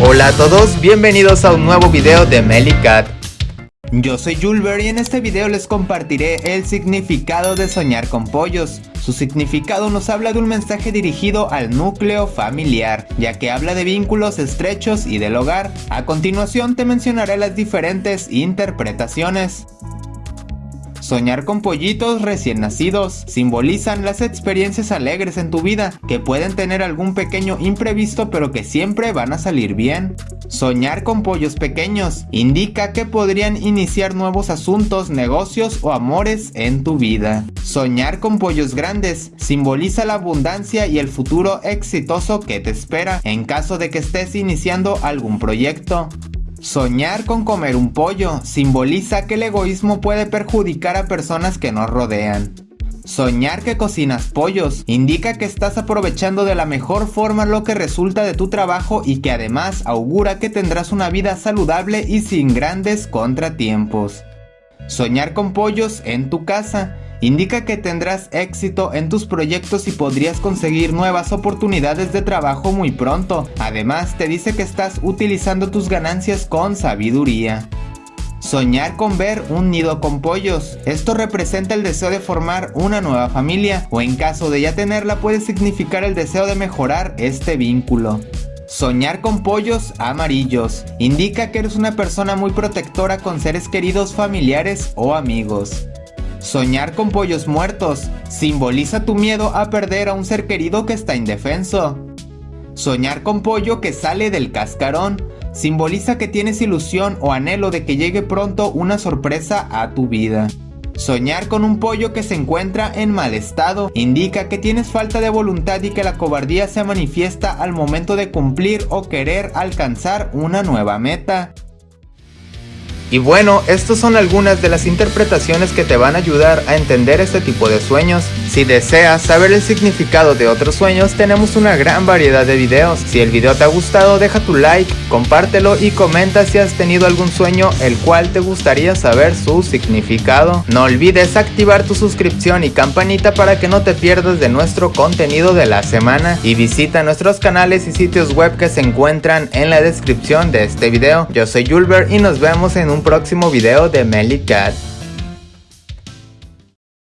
Hola a todos, bienvenidos a un nuevo video de Melicat. Yo soy Julber y en este video les compartiré el significado de soñar con pollos. Su significado nos habla de un mensaje dirigido al núcleo familiar, ya que habla de vínculos estrechos y del hogar. A continuación te mencionaré las diferentes interpretaciones. Soñar con pollitos recién nacidos simbolizan las experiencias alegres en tu vida, que pueden tener algún pequeño imprevisto pero que siempre van a salir bien. Soñar con pollos pequeños indica que podrían iniciar nuevos asuntos, negocios o amores en tu vida. Soñar con pollos grandes simboliza la abundancia y el futuro exitoso que te espera en caso de que estés iniciando algún proyecto. Soñar con comer un pollo simboliza que el egoísmo puede perjudicar a personas que nos rodean. Soñar que cocinas pollos indica que estás aprovechando de la mejor forma lo que resulta de tu trabajo y que además augura que tendrás una vida saludable y sin grandes contratiempos. Soñar con pollos en tu casa indica que tendrás éxito en tus proyectos y podrías conseguir nuevas oportunidades de trabajo muy pronto. Además, te dice que estás utilizando tus ganancias con sabiduría. Soñar con ver un nido con pollos. Esto representa el deseo de formar una nueva familia o en caso de ya tenerla puede significar el deseo de mejorar este vínculo. Soñar con pollos amarillos. Indica que eres una persona muy protectora con seres queridos familiares o amigos. Soñar con pollos muertos simboliza tu miedo a perder a un ser querido que está indefenso. Soñar con pollo que sale del cascarón simboliza que tienes ilusión o anhelo de que llegue pronto una sorpresa a tu vida. Soñar con un pollo que se encuentra en mal estado indica que tienes falta de voluntad y que la cobardía se manifiesta al momento de cumplir o querer alcanzar una nueva meta. Y bueno, estas son algunas de las interpretaciones que te van a ayudar a entender este tipo de sueños. Si deseas saber el significado de otros sueños, tenemos una gran variedad de videos. Si el video te ha gustado, deja tu like, compártelo y comenta si has tenido algún sueño el cual te gustaría saber su significado. No olvides activar tu suscripción y campanita para que no te pierdas de nuestro contenido de la semana. Y visita nuestros canales y sitios web que se encuentran en la descripción de este video. Yo soy Julber y nos vemos en un próximo video de Melly Cat.